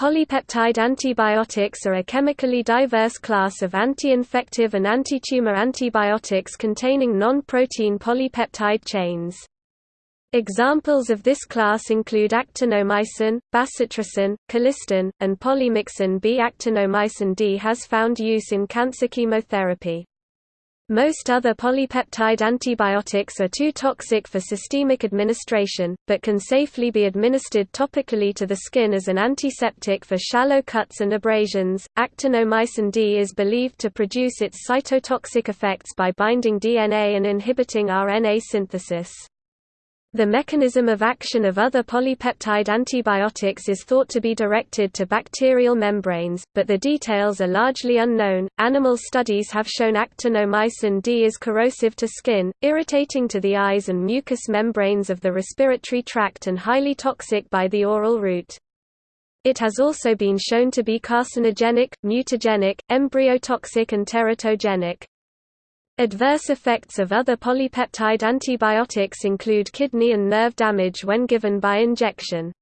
Polypeptide antibiotics are a chemically diverse class of anti-infective and anti-tumor antibiotics containing non-protein polypeptide chains. Examples of this class include actinomycin, bacitracin, colistin, and polymyxin B. Actinomycin D has found use in cancer chemotherapy. Most other polypeptide antibiotics are too toxic for systemic administration, but can safely be administered topically to the skin as an antiseptic for shallow cuts and abrasions. Actinomycin D is believed to produce its cytotoxic effects by binding DNA and inhibiting RNA synthesis. The mechanism of action of other polypeptide antibiotics is thought to be directed to bacterial membranes, but the details are largely unknown. Animal studies have shown actinomycin D is corrosive to skin, irritating to the eyes and mucous membranes of the respiratory tract and highly toxic by the oral route. It has also been shown to be carcinogenic, mutagenic, embryotoxic and teratogenic. Adverse effects of other polypeptide antibiotics include kidney and nerve damage when given by injection.